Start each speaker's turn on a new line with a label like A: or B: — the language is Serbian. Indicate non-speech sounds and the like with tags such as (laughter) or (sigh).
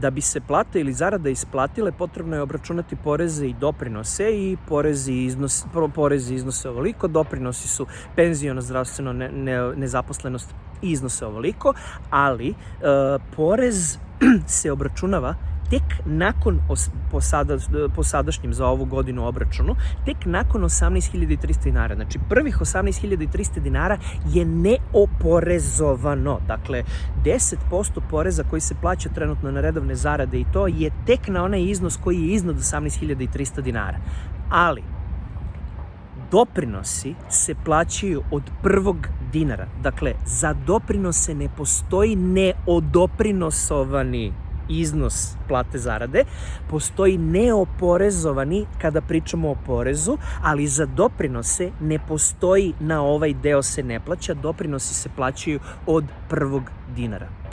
A: Da bi se plata ili zarada isplatile, potrebno je obračunati poreze i doprinose i porezi iznos, porezi iznose ovoliko, doprinosi su penzijona, zdravstveno, ne, ne, nezaposlenost iznose ovoliko, ali e, porez (clears throat) se obračunava tek nakon, po, sada, po sadašnjem za ovu godinu obračunu, tek nakon 18.300 dinara. Znači, prvih 18.300 dinara je neoporezovano. Dakle, 10% poreza koji se plaća trenutno na redovne zarade i to je tek na onaj iznos koji je iznad 18.300 dinara. Ali, doprinosi se plaćaju od prvog dinara. Dakle, za doprinose ne postoji neodoprinosovani iznos plate zarade, postoji neoporezovani kada pričamo o porezu, ali za doprinose ne postoji na ovaj deo se ne plaća, doprinosi se plaćaju od prvog dinara.